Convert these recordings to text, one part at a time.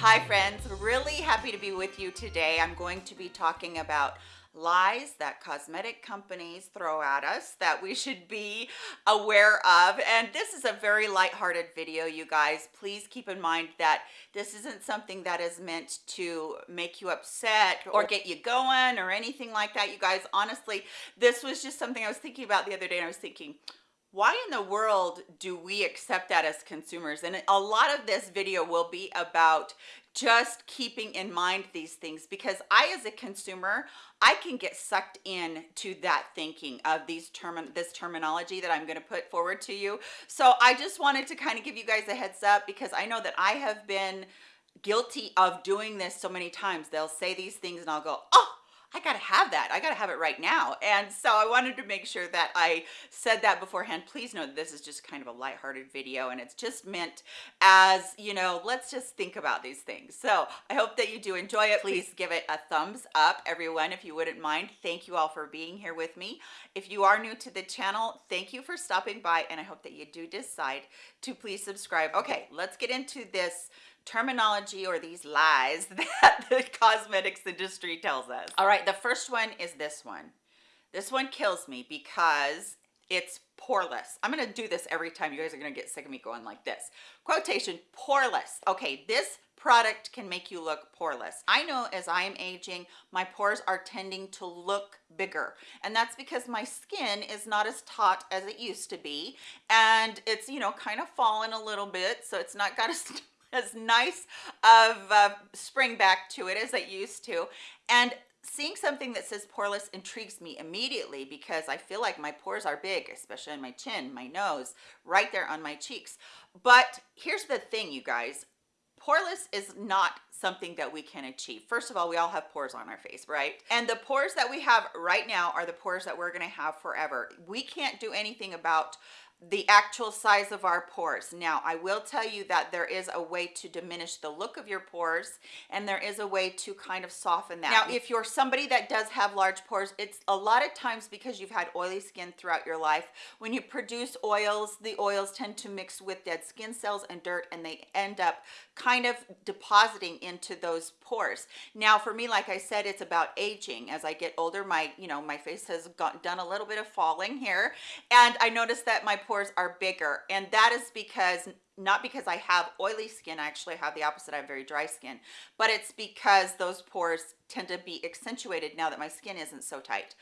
Hi friends, really happy to be with you today. I'm going to be talking about lies that cosmetic companies throw at us that we should be aware of. And this is a very light-hearted video you guys. Please keep in mind that this isn't something that is meant to make you upset or get you going or anything like that you guys. Honestly this was just something i was thinking about the other day and i was thinking why in the world do we accept that as consumers? And a lot of this video will be about just keeping in mind these things because i as a consumer i can get sucked in to that thinking of these term this terminology that i'm going to put forward to you. So i just wanted to kind of give you guys a heads up because i know that i have been guilty of doing this so many times. They'll say these things and i'll go oh I gotta have that. I gotta have it right now. And so I wanted to make sure that I said that beforehand. Please know that this is just kind of a lighthearted video and it's just meant as, you know, let's just think about these things. So I hope that you do enjoy it. Please give it a thumbs up, everyone, if you wouldn't mind. Thank you all for being here with me. If you are new to the channel, thank you for stopping by and I hope that you do decide to please subscribe. Okay, let's get into this terminology or these lies that the cosmetics industry tells us. All right, the first one is this one. This one kills me because it's poreless. I'm gonna do this every time. You guys are gonna get sick of me going like this. Quotation, poreless. Okay, this product can make you look poreless. I know as I am aging, my pores are tending to look bigger. And that's because my skin is not as taut as it used to be. And it's, you know, kind of fallen a little bit. So it's not got as as nice of uh, spring back to it as it used to. And seeing something that says poreless intrigues me immediately because I feel like my pores are big, especially on my chin, my nose, right there on my cheeks. But here's the thing, you guys. Poreless is not something that we can achieve. First of all, we all have pores on our face, right? And the pores that we have right now are the pores that we're gonna have forever. We can't do anything about the actual size of our pores. Now, I will tell you that there is a way to diminish the look of your pores and there is a way to kind of soften that. Now, if you're somebody that does have large pores, it's a lot of times because you've had oily skin throughout your life. When you produce oils, the oils tend to mix with dead skin cells and dirt and they end up kind of depositing into those pores. Now, for me, like I said, it's about aging. As I get older, my, you know, my face has got, done a little bit of falling here and I noticed that my pores are bigger and that is because not because I have oily skin, I actually have the opposite, I have very dry skin, but it's because those pores tend to be accentuated now that my skin isn't so tight.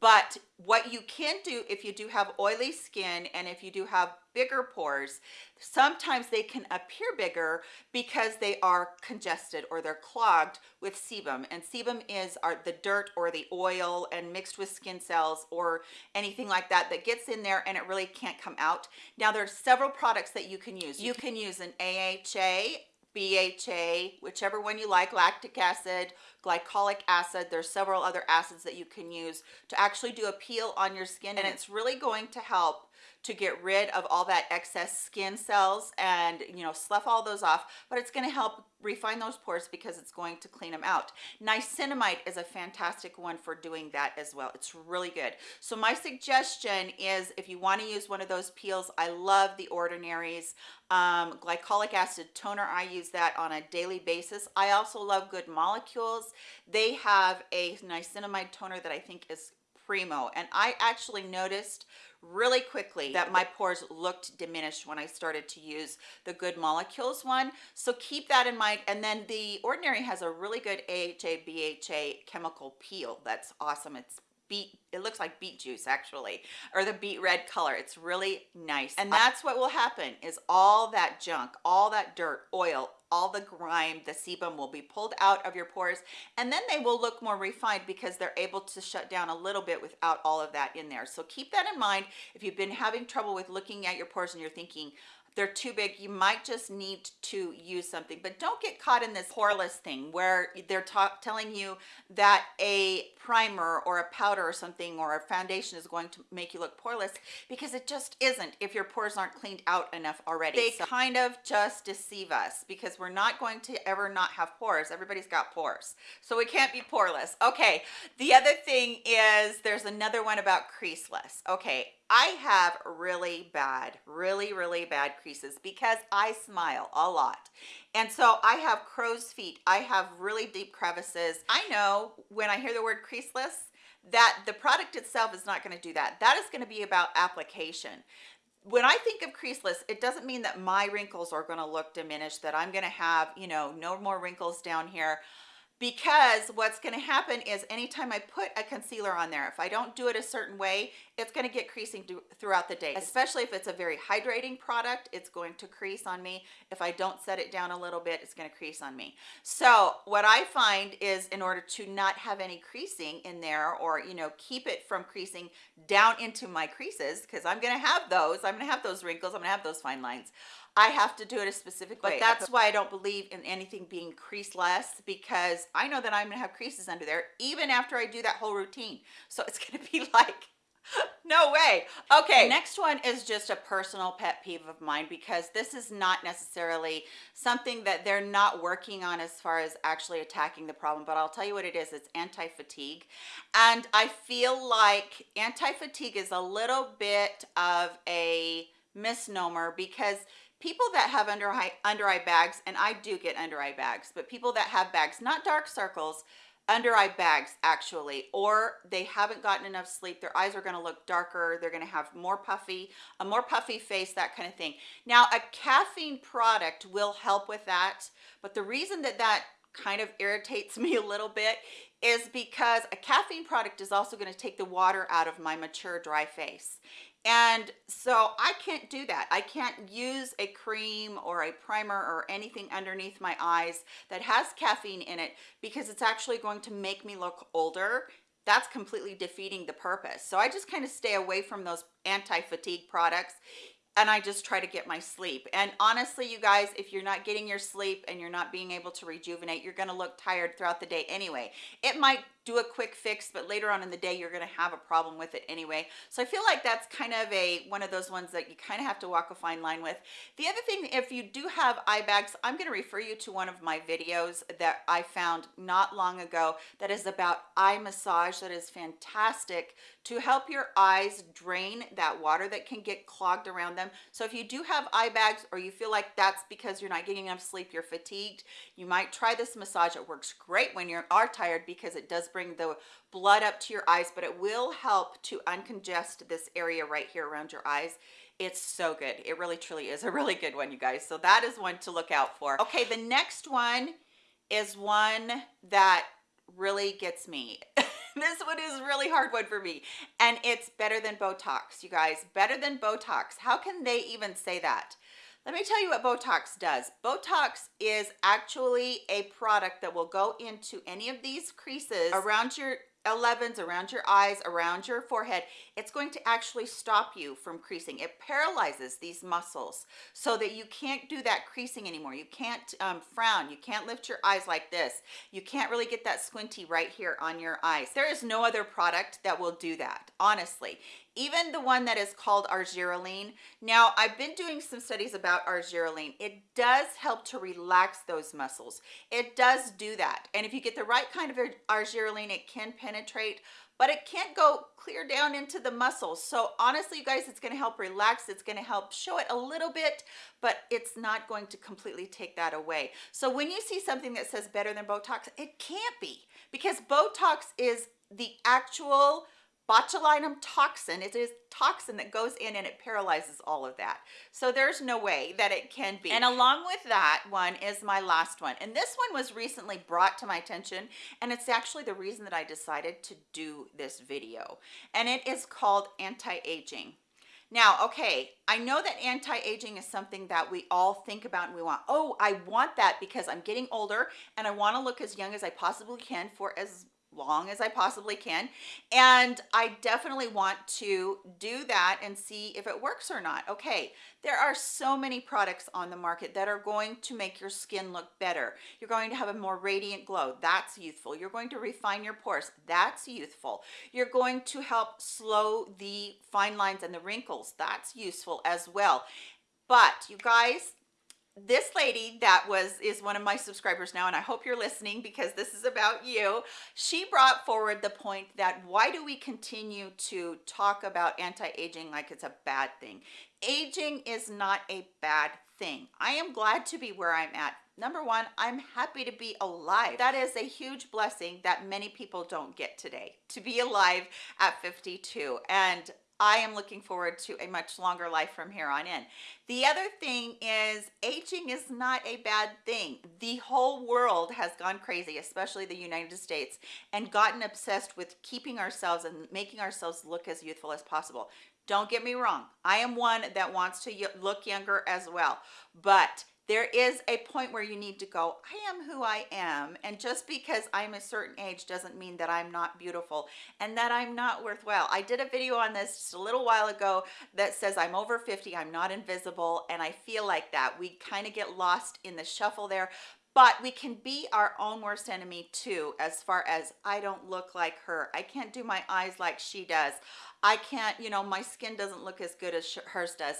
But what you can do if you do have oily skin and if you do have bigger pores, sometimes they can appear bigger because they are congested or they're clogged with sebum. And sebum is the dirt or the oil and mixed with skin cells or anything like that that gets in there and it really can't come out. Now there's several products that you can use. You can use an AHA BHA, whichever one you like, lactic acid, glycolic acid. There's several other acids that you can use to actually do a peel on your skin and it's really going to help to get rid of all that excess skin cells and you know slough all those off but it's going to help refine those pores because it's going to clean them out. Niacinamide is a fantastic one for doing that as well. It's really good. So my suggestion is if you want to use one of those peels i love the Ordinary's um, glycolic acid toner. I use that on a daily basis. I also love good molecules. They have a niacinamide toner that i think is primo and i actually noticed really quickly that my pores looked diminished when I started to use the Good Molecules one. So keep that in mind. And then the Ordinary has a really good AHA, BHA chemical peel. That's awesome. It's beet it looks like beet juice actually or the beet red color. It's really nice. And that's what will happen is all that junk all that dirt oil all the grime the sebum will be pulled out of your pores and then they will look more refined because they're able to shut down a little bit without all of that in there. So keep that in mind if you've been having trouble with looking at your pores and you're thinking they're too big you might just need to use something. But don't get caught in this poreless thing where they're telling you that a primer or a powder or something or a foundation is going to make you look poreless because it just isn't if your pores aren't cleaned out enough already. They so kind of just deceive us because we're not going to ever not have pores. Everybody's got pores. So we can't be poreless. Okay. The other thing is there's another one about creaseless. Okay I have really bad, really, really bad creases because I smile a lot. And so I have crow's feet. I have really deep crevices. I know when I hear the word creaseless, that the product itself is not going to do that. That is going to be about application when I think of creaseless, it doesn't mean that my wrinkles are going to look diminished, that I'm going to have, you know, no more wrinkles down here because what's going to happen is anytime I put a concealer on there, if I don't do it a certain way, it's going to get creasing throughout the day, especially if it's a very hydrating product, it's going to crease on me. If I don't set it down a little bit, it's going to crease on me. So what I find is in order to not have any creasing in there or, you know, keep it from creasing down into my creases, because I'm going to have those, I'm going to have those wrinkles, I'm going to have those fine lines. I have to do it a specific way. But that's why I don't believe in anything being creaseless because I know that I'm gonna have creases under there even after I do that whole routine. So it's gonna be like, no way. Okay, next one is just a personal pet peeve of mine because this is not necessarily something that they're not working on as far as actually attacking the problem, but I'll tell you what it is. It's anti-fatigue. And I feel like anti-fatigue is a little bit of a misnomer because people that have under eye, under eye bags, and I do get under eye bags, but people that have bags, not dark circles, under eye bags actually, or they haven't gotten enough sleep, their eyes are gonna look darker, they're gonna have more puffy, a more puffy face, that kind of thing. Now, a caffeine product will help with that, but the reason that that kind of irritates me a little bit is because a caffeine product is also going to take the water out of my mature dry face and so I can't do that. I can't use a cream or a primer or anything underneath my eyes that has caffeine in it because it's actually going to make me look older. That's completely defeating the purpose. So I just kind of stay away from those anti-fatigue products and I just try to get my sleep. And honestly, you guys, if you're not getting your sleep and you're not being able to rejuvenate, you're gonna look tired throughout the day anyway. It might do a quick fix, but later on in the day, you're gonna have a problem with it anyway. So I feel like that's kind of a one of those ones that you kind of have to walk a fine line with. The other thing, if you do have eye bags, I'm gonna refer you to one of my videos that I found not long ago that is about eye massage that is fantastic to help your eyes drain that water that can get clogged around them. So if you do have eye bags or you feel like that's because you're not getting enough sleep, you're fatigued, you might try this massage. It works great when you are tired because it does bring the blood up to your eyes, but it will help to uncongest this area right here around your eyes. It's so good. It really truly is a really good one, you guys. So that is one to look out for. Okay, the next one is one that really gets me. this one is really hard one for me. And it's better than Botox, you guys. Better than Botox. How can they even say that? Let me tell you what Botox does. Botox is actually a product that will go into any of these creases around your 11s around your eyes around your forehead it's going to actually stop you from creasing. It paralyzes these muscles so that you can't do that creasing anymore. You can't um, frown. You can't lift your eyes like this. You can't really get that squinty right here on your eyes. There is no other product that will do that honestly even the one that is called argireline. Now, I've been doing some studies about argireline. It does help to relax those muscles. It does do that. And if you get the right kind of argireline, it can penetrate, but it can't go clear down into the muscles. So honestly, you guys, it's gonna help relax. It's gonna help show it a little bit, but it's not going to completely take that away. So when you see something that says better than Botox, it can't be because Botox is the actual botulinum toxin it is toxin that goes in and it paralyzes all of that. So there's no way that it can be. And along with that one is my last one. And this one was recently brought to my attention and it's actually the reason that I decided to do this video. And it is called anti-aging. Now, okay, I know that anti-aging is something that we all think about and we want, oh, I want that because I'm getting older and I want to look as young as I possibly can for as long as I possibly can. And I definitely want to do that and see if it works or not. Okay, there are so many products on the market that are going to make your skin look better. You're going to have a more radiant glow. That's youthful. You're going to refine your pores. That's youthful. You're going to help slow the fine lines and the wrinkles. That's useful as well. But you guys, this lady that was is one of my subscribers now and i hope you're listening because this is about you she brought forward the point that why do we continue to talk about anti-aging like it's a bad thing aging is not a bad thing. I am glad to be where I'm at. Number one, I'm happy to be alive. That is a huge blessing that many people don't get today, to be alive at 52. And I am looking forward to a much longer life from here on in. The other thing is aging is not a bad thing. The whole world has gone crazy, especially the United States, and gotten obsessed with keeping ourselves and making ourselves look as youthful as possible. Don't get me wrong. I am one that wants to look younger as well, but there is a point where you need to go i am who i am and just because i'm a certain age doesn't mean that i'm not beautiful and that i'm not worthwhile. I did a video on this just a little while ago that says i'm over 50 i'm not invisible and i feel like that. We kind of get lost in the shuffle there but we can be our own worst enemy too as far as i don't look like her. I can't do my eyes like she does. I can't you know my skin doesn't look as good as hers does.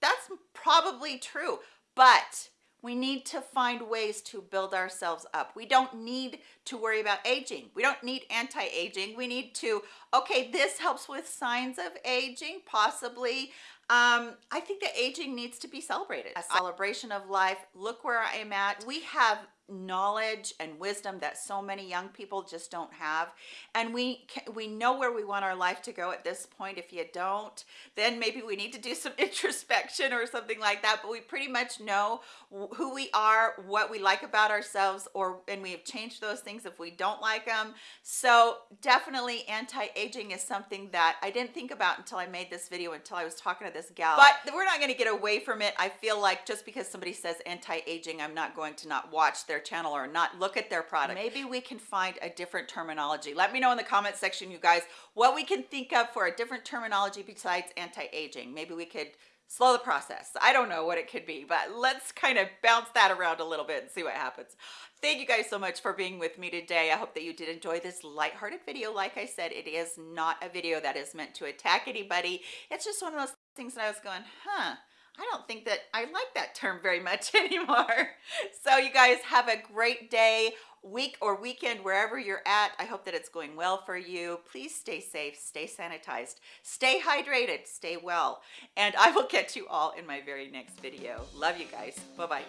That's probably true but we need to find ways to build ourselves up. We don't need to worry about aging. We don't need anti-aging. We need to, okay, this helps with signs of aging, possibly. Um, I think that aging needs to be celebrated. A celebration of life. Look where I am at. We have knowledge and wisdom that so many young people just don't have. And we can, we know where we want our life to go at this point. If you don't then maybe we need to do some introspection or something like that. But we pretty much know who we are what we like about ourselves or and we have changed those things if we don't like them so definitely anti-aging is something that I didn't think about until I made this video until I was talking to this gal. But we're not going to get away from it I feel like just because somebody says anti-aging I'm not going to not watch their their channel or not look at their product. Maybe we can find a different terminology. Let me know in the comment section you guys what we can think of for a different terminology besides anti-aging. Maybe we could slow the process. I don't know what it could be but let's kind of bounce that around a little bit and see what happens. Thank you guys so much for being with me today. I hope that you did enjoy this light-hearted video. Like i said it is not a video that is meant to attack anybody. It's just one of those things that i was going huh I don't think that I like that term very much anymore. So you guys have a great day, week or weekend, wherever you're at. I hope that it's going well for you. Please stay safe, stay sanitized, stay hydrated, stay well. And I will catch you all in my very next video. Love you guys. Bye-bye.